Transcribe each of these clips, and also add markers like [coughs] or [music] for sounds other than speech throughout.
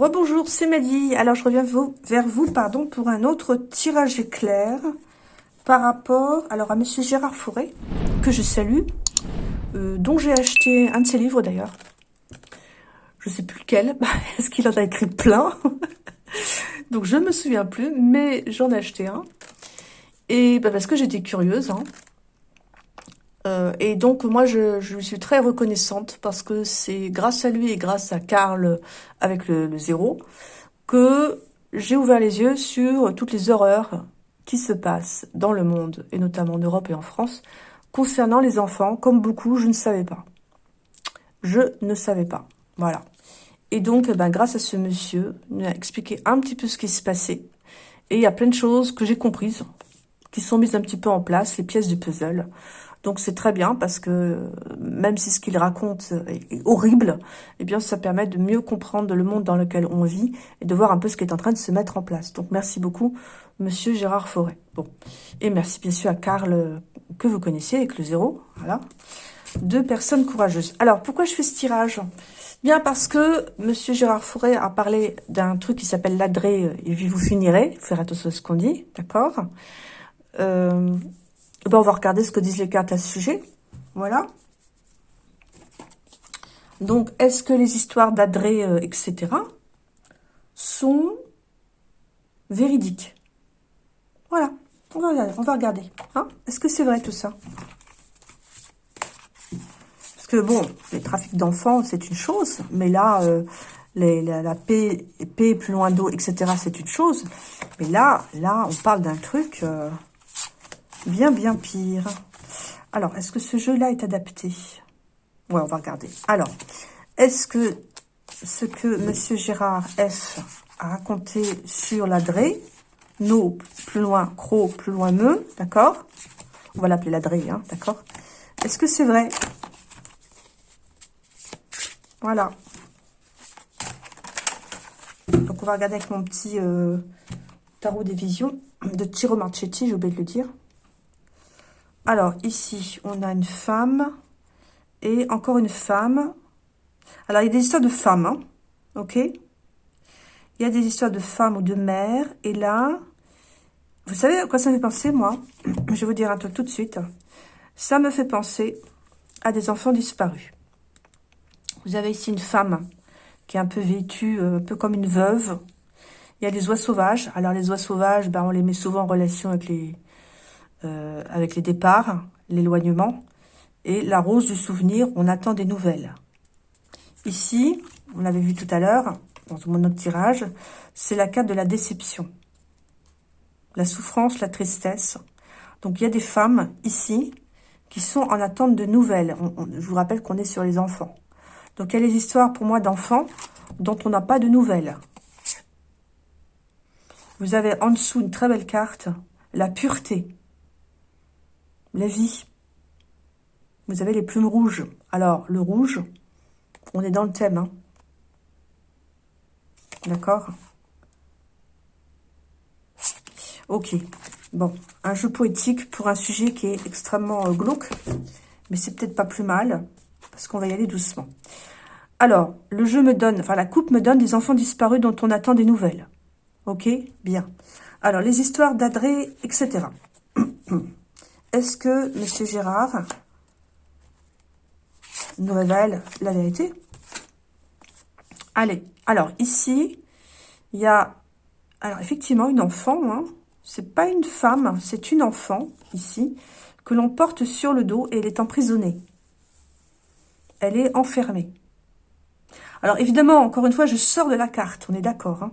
Rebonjour, c'est Maddy. Alors, je reviens vers vous pardon, pour un autre tirage éclair par rapport alors à Monsieur Gérard Fauré, que je salue, euh, dont j'ai acheté un de ses livres d'ailleurs. Je sais plus lequel, [laughs] est-ce qu'il en a écrit plein? [laughs] Donc, je me souviens plus, mais j'en ai acheté un. Et bah, parce que j'étais curieuse, hein. Euh, et donc, moi, je, je, suis très reconnaissante parce que c'est grâce à lui et grâce à Karl avec le, le zéro que j'ai ouvert les yeux sur toutes les horreurs qui se passent dans le monde, et notamment en Europe et en France, concernant les enfants. Comme beaucoup, je ne savais pas. Je ne savais pas. Voilà. Et donc, eh ben, grâce à ce monsieur, il m'a expliqué un petit peu ce qui se passait. Et il y a plein de choses que j'ai comprises, qui sont mises un petit peu en place, les pièces du puzzle. Donc c'est très bien parce que même si ce qu'il raconte est horrible, eh bien ça permet de mieux comprendre le monde dans lequel on vit et de voir un peu ce qui est en train de se mettre en place. Donc merci beaucoup, Monsieur Gérard Forêt. Bon, et merci bien sûr à Karl que vous connaissez avec le zéro. Voilà, deux personnes courageuses. Alors pourquoi je fais ce tirage? Bien parce que Monsieur Gérard Forêt a parlé d'un truc qui s'appelle l'adré et vous finirez. Faire attention à ce qu'on dit, d'accord? Euh, ben, on va regarder ce que disent les cartes à ce sujet. Voilà. Donc, est-ce que les histoires d'Adré, euh, etc., sont véridiques? Voilà. On va regarder. Hein est-ce que c'est vrai tout ça? Parce que, bon, les trafics d'enfants, c'est une chose. Mais là, euh, la, paix, paix plus loin d'eau, etc., c'est une chose. Mais là, là, on parle d'un truc... Euh, bien, bien pire. Alors, est-ce que ce jeu-là est adapté? Ouais, on va regarder. Alors, est-ce que ce que Monsieur Gérard F a raconté sur l'adré, no, plus loin, cro, plus loin, me, d'accord? On va l'appeler l'adré, hein, d'accord? Est-ce que c'est vrai? Voilà. Donc, on va regarder avec mon petit euh, tarot des visions de Tiro Marchetti, j'ai oublié de le dire. Alors, ici, on a une femme et encore une femme. Alors, il y a des histoires de femmes, hein, ok? Il y a des histoires de femmes ou de mères. Et là, vous savez à quoi ça me fait penser, moi? [clears throat] Je vais vous dire un truc tout de suite. Ça me fait penser à des enfants disparus. Vous avez ici une femme qui est un peu vêtue, euh, un peu comme une veuve. Il y a des oies sauvages. Alors, les oies sauvages, ben, on les met souvent en relation avec les, euh, avec les départs, l'éloignement, et la rose du souvenir, on attend des nouvelles. Ici, on l'avait vu tout à l'heure, dans mon autre tirage, c'est la carte de la déception. La souffrance, la tristesse. Donc, il y a des femmes, ici, qui sont en attente de nouvelles. je vous rappelle qu'on est sur les enfants. Donc, il y a les histoires, pour moi, d'enfants dont on n'a pas de nouvelles. Vous avez en dessous une très belle carte, la pureté la vie. Vous avez les plumes rouges. Alors, le rouge, on est dans le thème. Hein. D'accord? Ok. Bon, un jeu poétique pour un sujet qui est extrêmement euh, glauque. Mais c'est peut-être pas plus mal, parce qu'on va y aller doucement. Alors, le jeu me donne, enfin la coupe me donne des enfants disparus dont on attend des nouvelles. Ok? Bien. Alors, les histoires d'Adré, etc. [clears throat] Est-ce que M. Gérard nous révèle la vérité? Allez, alors ici, il y a, alors effectivement, une enfant, hein, c'est pas une femme, c'est une enfant, ici, que l'on porte sur le dos et elle est emprisonnée. Elle est enfermée. Alors évidemment, encore une fois, je sors de la carte, on est d'accord. Hein.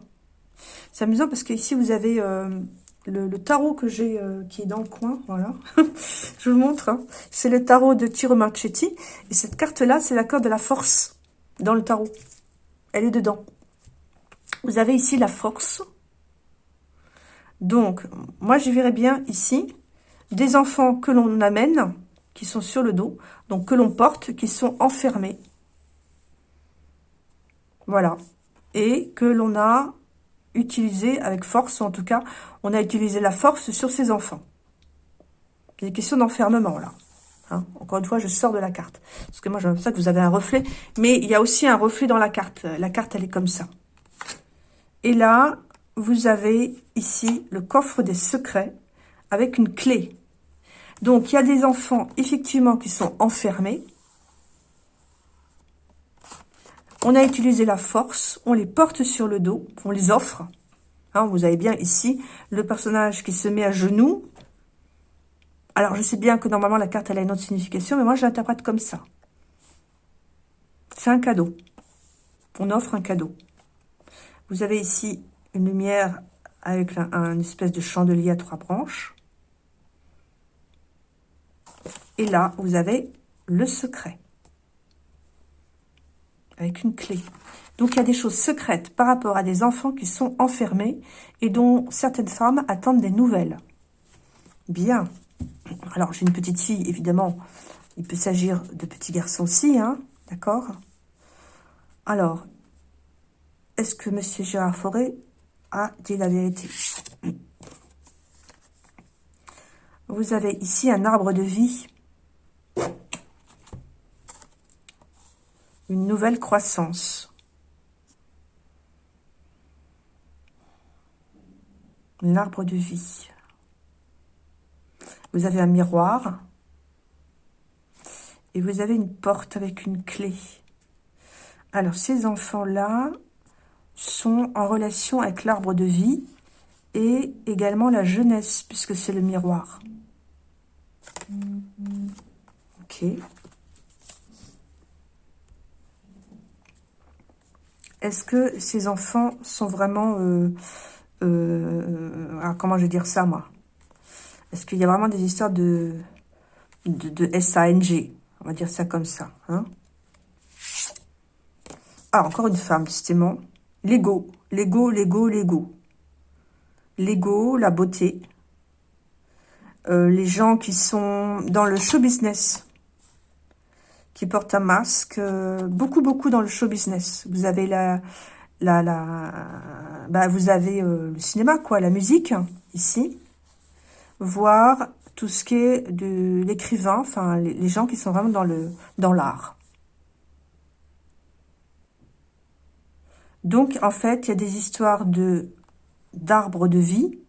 C'est amusant parce qu'ici, vous avez euh, le, tarot que j'ai euh, qui est dans le coin, voilà. [laughs] je vous montre. Hein. C'est le tarot de Tiro Marchetti. Et cette carte-là, c'est la carte de la force dans le tarot. Elle est dedans. Vous avez ici la force. Donc, moi, je verrais bien ici des enfants que l'on amène, qui sont sur le dos, donc que l'on porte, qui sont enfermés. Voilà. Et que l'on a utilisé avec force, ou en tout cas, on a utilisé la force sur ses enfants. Il des questions d'enfermement, là. Hein. Encore une fois, je sors de la carte. Parce que moi, j'aime ça que vous avez un reflet. Mais il y a aussi un reflet dans la carte. La carte, elle est comme ça. Et là, vous avez ici le coffre des secrets avec une clé. Donc, il y a des enfants, effectivement, qui sont enfermés. On a utilisé la force, on les porte sur le dos, on les offre. Hein, vous avez bien ici le personnage qui se met à genoux. Alors, je sais bien que normalement, la carte, elle a une autre signification, mais moi, je l'interprète comme ça. C'est un cadeau. On offre un cadeau. Vous avez ici une lumière avec un, espèce de chandelier à trois branches. Et là, vous avez le secret. Avec une clé. Donc, il y a des choses secrètes par rapport à des enfants qui sont enfermés et dont certaines femmes attendent des nouvelles. Bien. Alors, j'ai une petite fille, évidemment. Il peut s'agir de petits garçons aussi, hein D'accord? Alors, est-ce que M. Gérard Forêt a dit la vérité? Vous avez ici un arbre de vie. Une nouvelle croissance. L'arbre de vie. Vous avez un miroir. Et vous avez une porte avec une clé. Alors, ces enfants-là, sont en relation avec l'arbre de vie et également la jeunesse, puisque c'est le miroir. Ok. Est-ce que ces enfants sont vraiment... Euh, euh, comment je vais dire ça, moi? Est-ce qu'il y a vraiment des histoires de, de, de SANG On va dire ça comme ça. Hein? Ah, encore une femme, justement. L'ego, l'ego, l'ego, l'ego. L'ego, la beauté. Euh, les gens qui sont dans le show business, qui portent un masque, euh, beaucoup, beaucoup dans le show business. Vous avez la, la, bah, vous avez euh, le cinéma, quoi, la musique, ici, voire tout ce qui est de l'écrivain, enfin, les, les, gens qui sont vraiment dans le dans l'art. Donc, en fait, il y a des histoires de d'arbres de vie,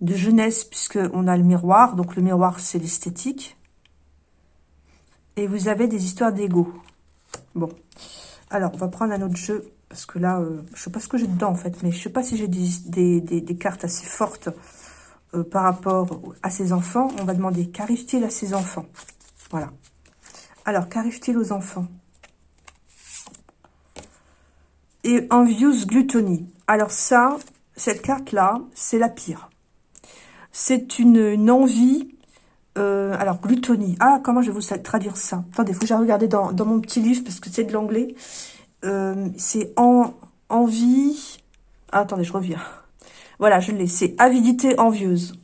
de jeunesse, puisqu'on a le miroir. Donc, le miroir, c'est l'esthétique. Et vous avez des histoires d'ego. Bon. Alors, on va prendre un autre jeu. Parce que là, euh, je sais pas ce que j'ai dedans, en fait. Mais je sais pas si j'ai des, cartes assez fortes euh, par rapport à ces enfants. On va demander, qu'arrive-t-il à ces enfants? Voilà. Alors, qu'arrive-t-il aux enfants? Et Envious Gluttony. Alors ça, cette carte-là, c'est la pire. C'est une, envie... Euh, alors, glutonie. Ah, comment je vais vous traduire ça? Attendez, il faut que j'ai regardé dans, mon petit livre parce que c'est de l'anglais. Euh, c'est en, envie... Ah, attendez, je reviens. Voilà, je l'ai. C'est avidité envieuse.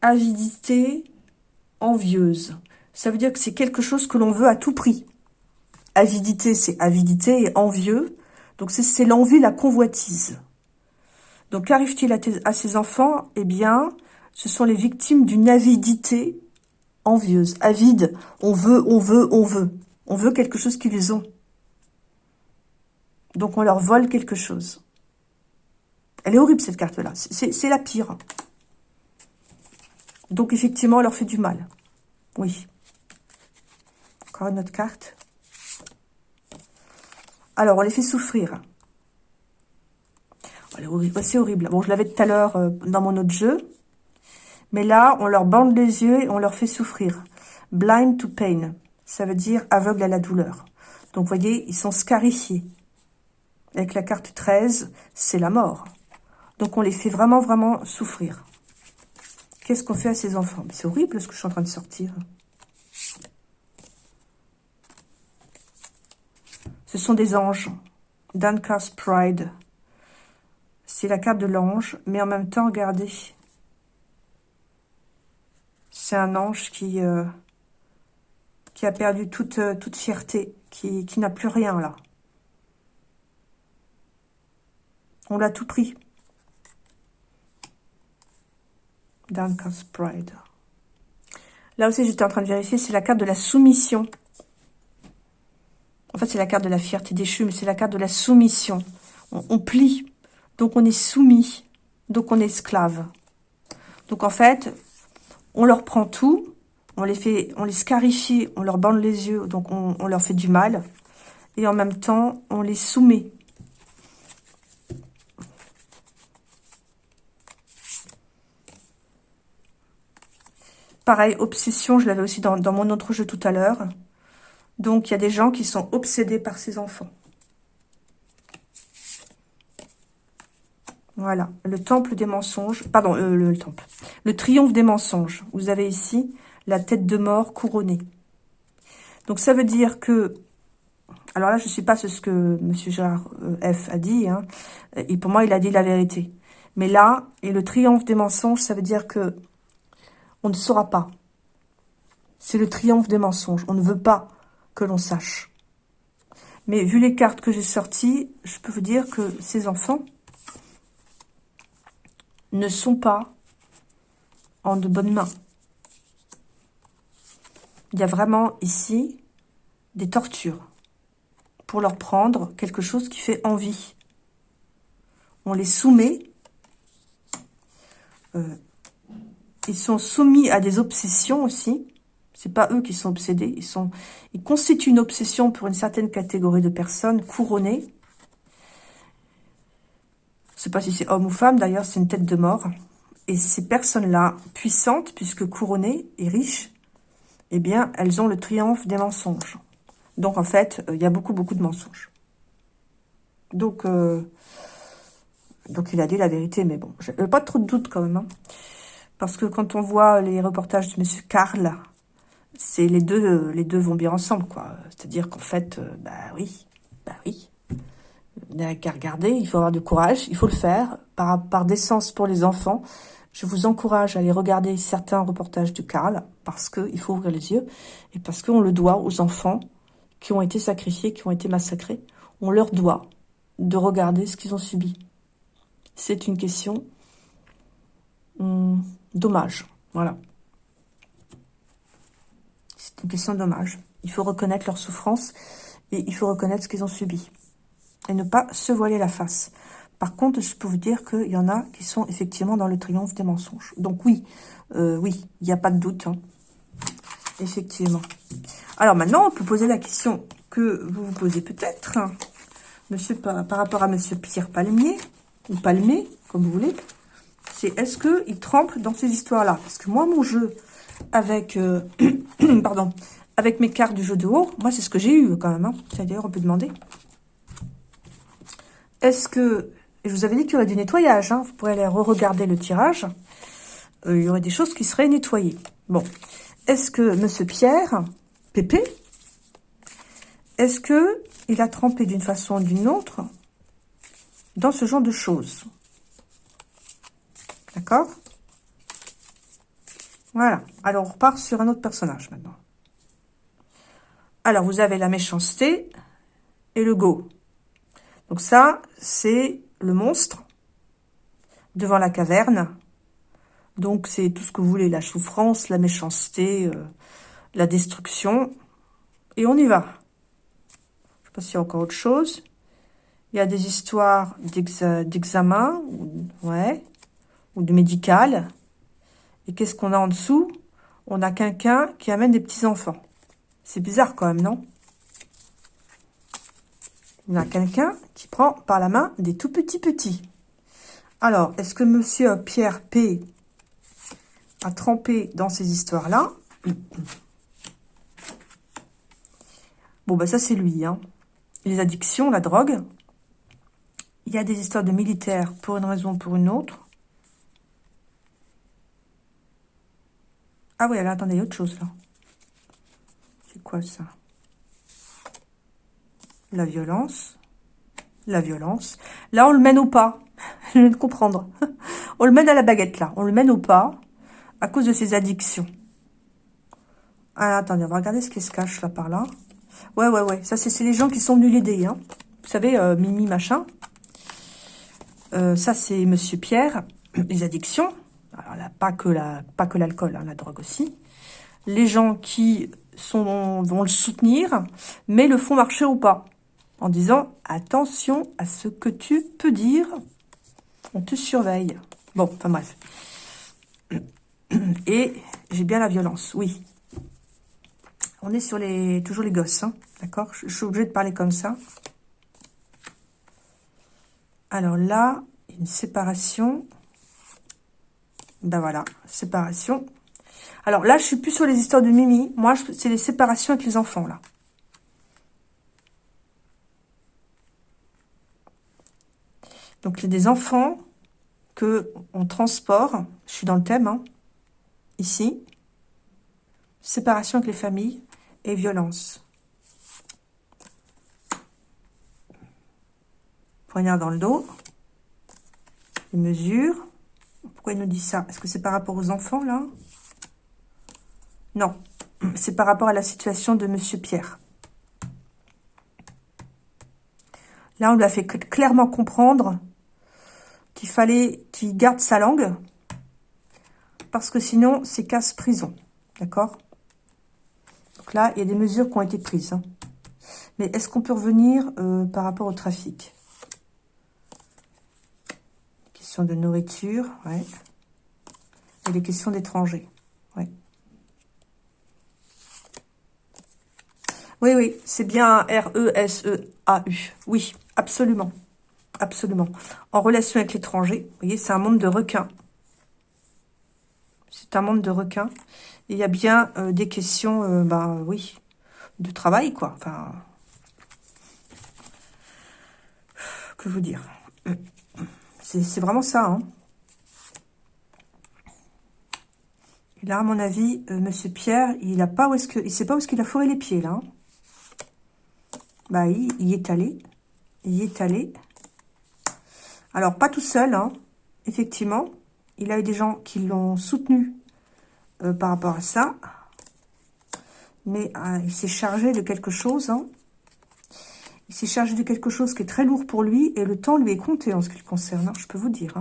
Avidité envieuse. Ça veut dire que c'est quelque chose que l'on veut à tout prix. Avidité, c'est avidité et envieux. Donc, c'est l'envie, la convoitise. Donc, qu'arrive-t-il à, ces enfants? Eh bien, ce sont les victimes d'une avidité envieuse. Avide, on veut, on veut, on veut. On veut quelque chose qu'ils ont. Donc, on leur vole quelque chose. Elle est horrible, cette carte-là. C'est la pire. Donc, effectivement, on leur fait du mal. Oui. Encore une autre carte. Alors, on les fait souffrir. C'est horrible. Bon, je l'avais tout à l'heure euh, dans mon autre jeu. Mais là, on leur bande les yeux et on leur fait souffrir. Blind to pain. Ça veut dire aveugle à la douleur. Donc, vous voyez, ils sont scarifiés. Avec la carte 13, c'est la mort. Donc, on les fait vraiment, vraiment souffrir. Qu'est-ce qu'on fait à ces enfants? C'est horrible ce que je suis en train de sortir. Ce sont des anges. Dancast Pride. C'est la carte de l'ange, mais en même temps, regardez. C'est un ange qui, euh, qui a perdu toute, euh, toute fierté, qui, qui n'a plus rien là. On l'a tout pris. Downcast Pride. Là aussi, j'étais en train de vérifier, c'est la carte de la soumission. En fait, c'est la carte de la fierté déchue, mais c'est la carte de la soumission. On, plie Donc, on est soumis. Donc, on est esclave. Donc, en fait, on leur prend tout. On les fait, on les scarifie, on leur bande les yeux. Donc, on, on leur fait du mal. Et en même temps, on les soumet. Pareil, obsession, je l'avais aussi dans, mon autre jeu tout à l'heure. Donc, il y a des gens qui sont obsédés par ces enfants. Voilà, le temple des mensonges. Pardon, euh, le, temple. Le triomphe des mensonges. Vous avez ici la tête de mort couronnée. Donc, ça veut dire que... Alors là, je ne sais pas ce que M. Gérard euh, F a dit. Hein. Et pour moi, il a dit la vérité. Mais là, et le triomphe des mensonges, ça veut dire que on ne saura pas. C'est le triomphe des mensonges. On ne veut pas que l'on sache. Mais vu les cartes que j'ai sorties, je peux vous dire que ces enfants ne sont pas en de bonnes mains. Il y a vraiment ici des tortures pour leur prendre quelque chose qui fait envie. On les soumet euh, ils sont soumis à des obsessions aussi. C'est pas eux qui sont obsédés. Ils, constituent une obsession pour une certaine catégorie de personnes couronnées. Je sais pas si c'est homme ou femme, d'ailleurs, c'est une tête de mort. Et ces personnes-là, puissantes, puisque couronnées et riches, eh bien, elles ont le triomphe des mensonges. Donc, en fait, euh, il y a beaucoup, beaucoup de mensonges. Donc, euh, il a dit la vérité, mais bon, j'ai pas trop de doute quand même. Hein. Parce que quand on voit les reportages de Monsieur Karl, c'est les deux, les deux vont bien ensemble, quoi. C'est-à-dire qu'en fait, euh, bah oui, bah oui. Il n'y a qu'à regarder, il faut avoir du courage, il faut le faire, par, par décence pour les enfants. Je vous encourage à aller regarder certains reportages du Karl, parce qu'il faut ouvrir les yeux, et parce qu'on le doit aux enfants qui ont été sacrifiés, qui ont été massacrés. On leur doit de regarder ce qu'ils ont subi. C'est une question hum, dommage. Voilà. C'est une question de dommage. Il faut reconnaître leur souffrance et il faut reconnaître ce qu'ils ont subi. Et ne pas se voiler la face. Par contre, je peux vous dire qu'il y en a qui sont effectivement dans le triomphe des mensonges. Donc oui, euh, oui, il n'y a pas de doute. Hein. Effectivement. Alors maintenant, on peut poser la question que vous vous posez peut-être, monsieur par, rapport à monsieur Pierre Palmier, ou Palmier, comme vous voulez c'est est-ce qu'il trempe dans ces histoires-là? Parce que moi, mon jeu avec, euh, [clears throat] pardon, avec mes cartes du jeu de haut, moi, c'est ce que j'ai eu quand même. Hein. D'ailleurs, on peut demander. Est-ce que... je vous avais dit qu'il y aurait du nettoyage. Hein. Vous pourrez aller re-regarder le tirage. Euh, il y aurait des choses qui seraient nettoyées. Bon. Est-ce que Monsieur Pierre, Pépé, est-ce que il a trempé d'une façon ou d'une autre dans ce genre de choses? D'accord? Voilà. Alors, on repart sur un autre personnage maintenant. Alors, vous avez la méchanceté et le go. Donc ça, c'est le monstre devant la caverne. Donc, c'est tout ce que vous voulez, la souffrance, la méchanceté, euh, la destruction. Et on y va. Je sais pas s'il y a encore autre chose. Il y a des histoires d'examen. ouais ou de médical. Et qu'est-ce qu'on a en dessous? On a quelqu'un qui amène des petits-enfants. C'est bizarre quand même, non? On a quelqu'un qui prend par la main des tout petits petits. Alors, est-ce que monsieur Pierre P a trempé dans ces histoires-là? Bon, bah ça, c'est lui. Hein. Les addictions, la drogue. Il y a des histoires de militaires pour une raison ou pour une autre. Ah oui, alors attendez, il y a autre chose là. C'est quoi ça? La violence. La violence. Là, on le mène au pas? [laughs] Je viens de comprendre. [laughs] on le mène à la baguette là. On le mène au pas à cause de ses addictions. Ah, attendez, on va regarder ce qui se cache là par là. Ouais, ouais, ouais. Ça, c'est les gens qui sont venus l'aider. Hein. Vous savez, euh, Mimi, machin. Euh, ça, c'est Monsieur Pierre. [clears throat] Les addictions. Alors là, pas que la, pas que l'alcool, hein, la drogue aussi. Les gens qui sont, vont le soutenir, mais le font marcher ou pas. En disant, attention à ce que tu peux dire. On te surveille. Bon, enfin bref. [clears throat] Et j'ai bien la violence, oui. On est sur les toujours les gosses, hein, d'accord? Je suis obligée de parler comme ça. Alors là, une séparation. Ben voilà, séparation. Alors là, je suis plus sur les histoires de Mimi. Moi, c'est les séparations avec les enfants, là. Donc, il y a des enfants que on transport. Je suis dans le thème, hein, ici. Séparation avec les familles et violence. Poignard dans le dos. Les mesures. Pourquoi il nous dit ça? Est-ce que c'est par rapport aux enfants, là? Non. [clears throat] C'est par rapport à la situation de Monsieur Pierre. Là, on lui a fait clairement comprendre qu'il fallait qu'il garde sa langue. Parce que sinon, c'est casse-prison. D'accord? Donc là, il y a des mesures qui ont été prises. Hein. Mais est-ce qu'on peut revenir euh, par rapport au trafic? Question de nourriture, ouais. Et les questions d'étrangers, ouais. Oui, oui, c'est bien R-E-S-E-A-U. Oui, absolument. Absolument. En relation avec l'étranger, vous voyez, c'est un monde de requins. C'est un monde de requins. il y a bien euh, des questions, euh, bah oui, de travail, quoi. Enfin, que vous dire C'est vraiment ça, hein. Et là, à mon avis, euh, Monsieur Pierre, il a pas où est-ce que, il sait pas où est-ce qu'il a fourré les pieds là. Hein. Bah, il, il, est allé, il est allé. Alors, pas tout seul, hein, effectivement. Il a eu des gens qui l'ont soutenu euh, par rapport à ça. Mais euh, il s'est chargé de quelque chose. Hein. Il s'est chargé de quelque chose qui est très lourd pour lui. Et le temps lui est compté en ce qui le concerne. Hein, je peux vous dire.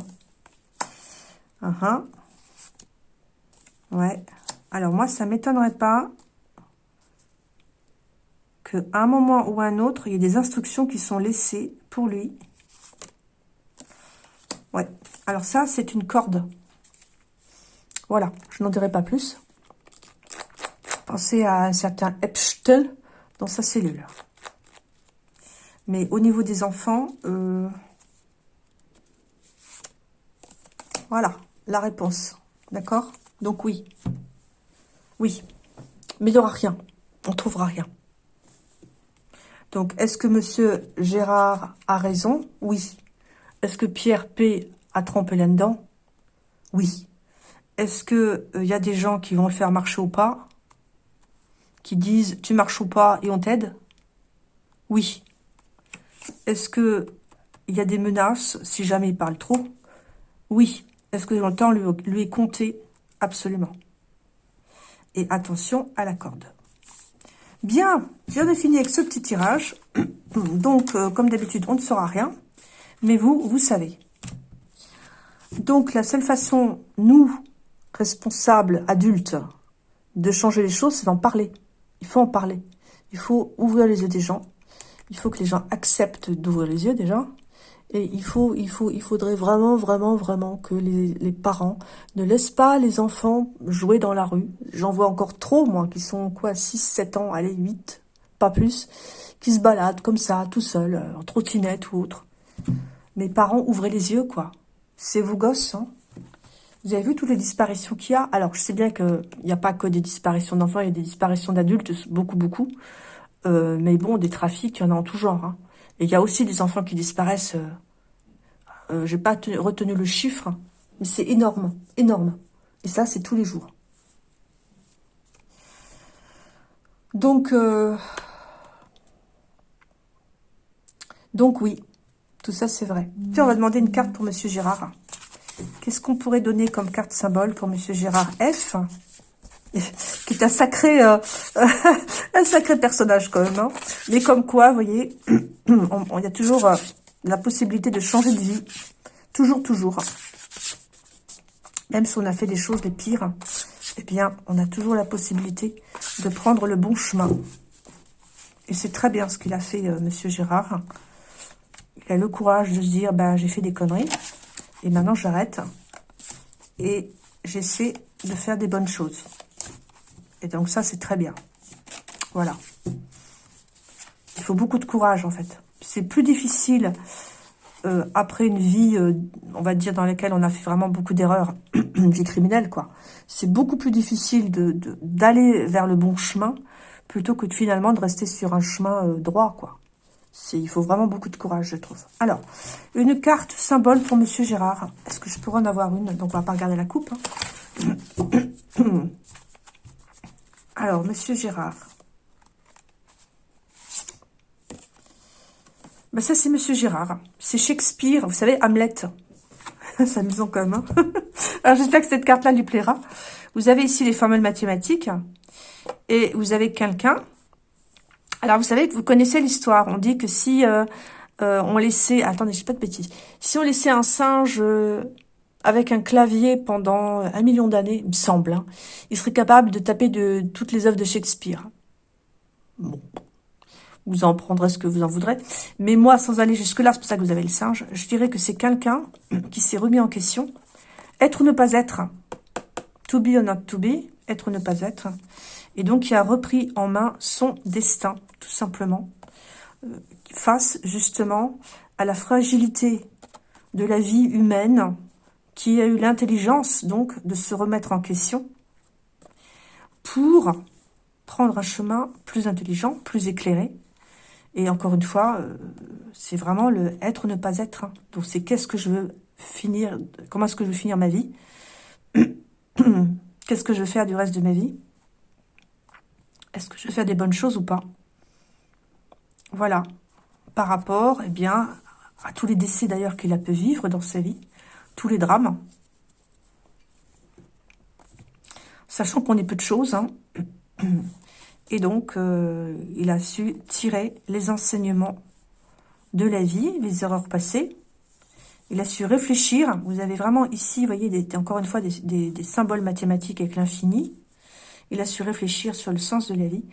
Uh. Ouais. Alors, moi, ça m'étonnerait pas qu'à un moment ou à un autre, il y ait des instructions qui sont laissées pour lui Ouais. Alors ça, c'est une corde. Voilà. Je n'en dirai pas plus. Pensez à un certain Epstein dans sa cellule. Mais au niveau des enfants, euh, voilà la réponse. D'accord? Donc oui. Oui. Mais il n'y aura rien. On ne trouvera rien. Donc, est-ce que Monsieur Gérard a raison? Oui. Est-ce que Pierre P a trompé là-dedans? Oui. Est-ce que il euh, y a des gens qui vont le faire marcher ou pas? Qui disent tu marches ou pas et on t'aide? Oui. Est-ce que il y a des menaces si jamais il parle trop? Oui. Est-ce que le temps lui, est compté? Absolument. Et attention à la corde. Bien, je viens de finir avec ce petit tirage. [clears throat] Donc, euh, comme d'habitude, on ne saura rien. Mais vous, vous savez. Donc, la seule façon, nous, responsables, adultes, de changer les choses, c'est d'en parler. Il faut en parler. Il faut ouvrir les yeux des gens. Il faut que les gens acceptent d'ouvrir les yeux déjà. Et il faut, il faut, il faudrait vraiment, vraiment, vraiment que les, parents ne laissent pas les enfants jouer dans la rue. J'en vois encore trop, moi, qui sont, quoi, 6, 7 ans, allez, 8, pas plus, qui se baladent comme ça, tout seuls, en trottinette ou autre. Mes parents, ouvrez les yeux, quoi. C'est vos gosses, hein. Vous avez vu toutes les disparitions qu'il y a? Alors, je sais bien qu'il n'y a pas que des disparitions d'enfants, il y a des disparitions d'adultes, beaucoup, beaucoup. Euh, mais bon, des trafics, il y en a en tout genre. Hein. Et il y a aussi des enfants qui disparaissent. Euh, euh, je n'ai pas retenu le chiffre, mais c'est énorme, énorme. Et ça, c'est tous les jours. Donc, donc oui, ça, c'est vrai. On va demander une carte pour Monsieur Gérard. Qu'est-ce qu'on pourrait donner comme carte symbole pour Monsieur Gérard F qui est un sacré, euh, [laughs] un sacré personnage quand même. Hein. Mais comme quoi, vous voyez, [clears throat] y a toujours euh, la possibilité de changer de vie. Toujours, toujours. Même si on a fait des choses les pires, eh bien, on a toujours la possibilité de prendre le bon chemin. Et c'est très bien ce qu'il a fait, euh, Monsieur Gérard. Le courage de se dire, ben, j'ai fait des conneries. Et maintenant, j'arrête. Et j'essaie de faire des bonnes choses. Et donc ça, c'est très bien. Voilà. Il faut beaucoup de courage, en fait. C'est plus difficile euh, après une vie, euh, on va dire, dans laquelle on a fait vraiment beaucoup d'erreurs, une [clears throat] vie criminelle, quoi. C'est beaucoup plus difficile d'aller de, vers le bon chemin plutôt que finalement de rester sur un chemin euh, droit, quoi. Il faut vraiment beaucoup de courage, je trouve. Alors, une carte symbole pour Monsieur Gérard. Est-ce que je pourrais en avoir une? Donc, on va pas regarder la coupe. Hein. [coughs] Alors, Monsieur Gérard. Ben ça, c'est Monsieur Gérard. C'est Shakespeare. Vous savez, Hamlet. [laughs] c'est amusant quand même. Hein. [laughs] Alors, j'espère que cette carte-là lui plaira. Vous avez ici les formules mathématiques. Et vous avez quelqu'un. Alors, vous savez, vous connaissez l'histoire. On dit que si euh, euh, on laissait... Attendez, je pas de bêtises. Si on laissait un singe euh, avec un clavier pendant un million d'années, il me semble, hein, il serait capable de taper de toutes les œuvres de Shakespeare. Bon, vous en prendrez ce que vous en voudrez. Mais moi, sans aller jusque-là, c'est pour ça que vous avez le singe, je dirais que c'est quelqu'un [clears throat] qui s'est remis en question. Être ou ne pas être? To be or not to be. Être ou ne pas être? Et donc, qui a repris en main son destin, tout simplement. Euh, face, justement, à la fragilité de la vie humaine, qui a eu l'intelligence, donc, de se remettre en question pour prendre un chemin plus intelligent, plus éclairé, et encore une fois, euh, c'est vraiment le être ou ne pas être. Hein. Donc c'est qu'est-ce que je veux finir, comment est-ce que je veux finir ma vie? [coughs] Qu'est-ce que je veux faire du reste de ma vie? Est-ce que je faire des bonnes choses ou pas? Voilà. Par rapport, eh bien, à tous les décès d'ailleurs qu'il a pu vivre dans sa vie, tous les drames. Sachant qu'on est peu de choses, hein. Et donc, euh, il a su tirer les enseignements de la vie, les erreurs passées. Il a su réfléchir. Vous avez vraiment ici, vous voyez, encore une fois, des, symboles mathématiques avec l'infini. Il a su réfléchir sur le sens de la vie.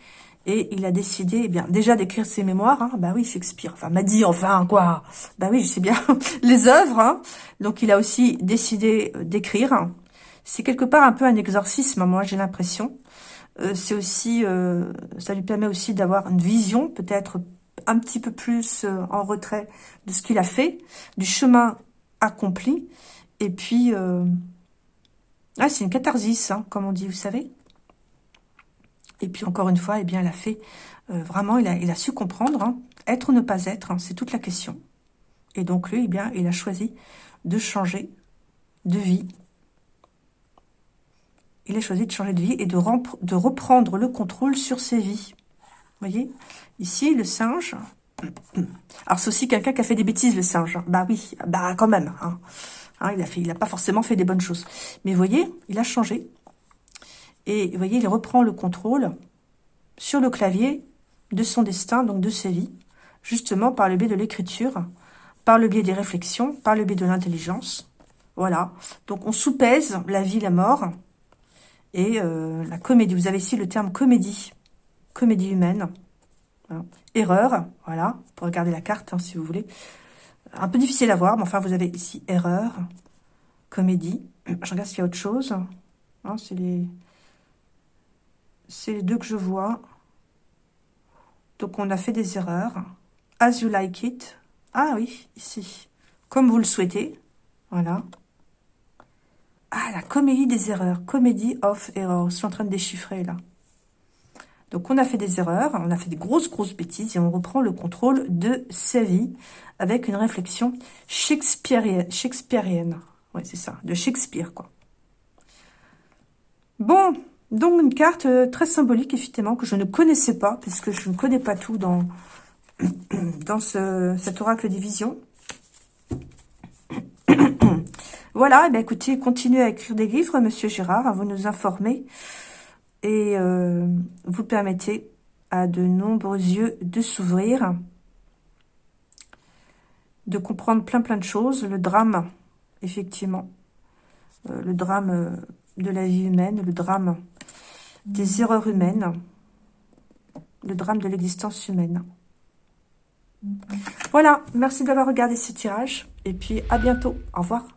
Et il a décidé, eh bien, déjà d'écrire ses mémoires. Hein. Bah oui, Shakespeare, enfin, m'a dit, enfin, quoi. Bah oui, je sais bien, [laughs] les œuvres. Hein. Donc, il a aussi décidé d'écrire. C'est quelque part un peu un exorcisme, moi, j'ai l'impression. Euh, c'est aussi, euh, ça lui permet aussi d'avoir une vision, peut-être un petit peu plus euh, en retrait de ce qu'il a fait, du chemin accompli. Et puis, ah, c'est une catharsis, hein, comme on dit, vous savez. Et puis, encore une fois, eh bien, a fait, vraiment, il a, su comprendre, hein, être ou ne pas être, hein, c'est toute la question. Et donc, lui, eh bien, il a choisi de changer de vie, il a choisi de changer de vie et de, reprendre le contrôle sur ses vies. Vous voyez? Ici, le singe... [coughs] Alors, c'est aussi quelqu'un qui a fait des bêtises, le singe. Bah oui, bah quand même. Hein. Hein, il n'a pas forcément fait des bonnes choses. Mais vous voyez, il a changé. Et vous voyez, il reprend le contrôle sur le clavier de son destin, donc de ses vies, justement par le biais de l'écriture, par le biais des réflexions, par le biais de l'intelligence. Voilà. Donc, on soupèse la vie, la mort, et euh, la comédie. Vous avez ici le terme comédie, comédie humaine. Erreur, voilà, pour regarder la carte, hein, si vous voulez. Un peu difficile à voir, mais enfin, vous avez ici erreur, comédie. Je regarde s'il y a autre chose. Hein, c'est les... les deux que je vois. Donc, on a fait des erreurs. As you like it? Ah oui, ici. Comme vous le souhaitez. Voilà. Ah, la comédie des erreurs. Comédie of errors. Je suis en train de déchiffrer, là. Donc, on a fait des erreurs, on a fait des grosses, grosses bêtises et on reprend le contrôle de sa vie avec une réflexion shakespearienne. shakespearienne. Ouais, c'est ça, de Shakespeare, quoi. Bon, donc une carte euh, très symbolique, effectivement, que je ne connaissais pas, puisque je ne connais pas tout dans, [clears throat] dans ce, cet oracle division. [clears throat] Voilà, eh bien, écoutez, continuez à écrire des livres, Monsieur Gérard, à vous nous informer. Et euh, vous permettez à de nombreux yeux de s'ouvrir, de comprendre plein plein de choses. Le drame, effectivement, euh, le drame de la vie humaine, le drame des erreurs humaines, le drame de l'existence humaine. Voilà, merci d'avoir regardé ce tirage. Et puis, à bientôt. Au revoir.